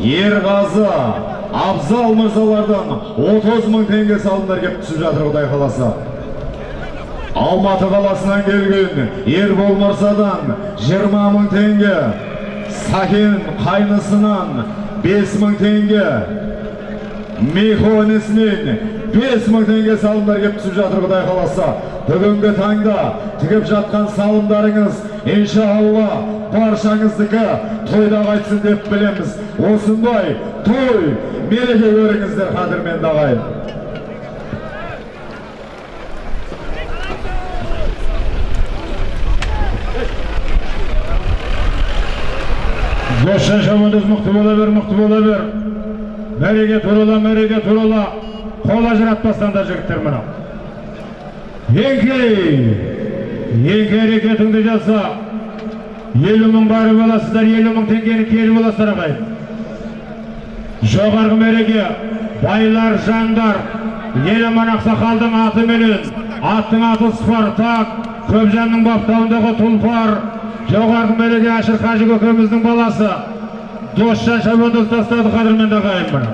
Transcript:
ерғазы абзал мырзалардан 30 мың теңге салымдар кеп түсіп жатыр құдай қаласа. Алматы қаласынан келген ербол мырзадан 20 мың теңге сакен қайнысынан 5 мың теңге мехонисмен 5 мың теңге салымдар кеп түсіп жатыр құдай қаласа. Бүгінгі таңда тігіп жатқан салымдарыңыз иншалла баршаңыздікі тойда қайтсын деп білеміз. Осындай той мереке көріңіздер қадірменді ағайын досжан шабандоз мықты бола бер мықты бола бер. Мәреге турала мәреге турала. Қол ажыратпастаңдар жігіттер мына еңкей еңкей әрекетіңді жаса елу мың барып аласыздар елу мың теңгені келіп аласыздар ағайын жоғарғы мәреге байлар жандар еламан ақсақалдың атыменен аттың аты спартак көпжанның баптауындағы тұлпар жоғарғы мәреге әшір қажы көкеміздің баласы. Досжан шабандоз тастады қадірменді ағайын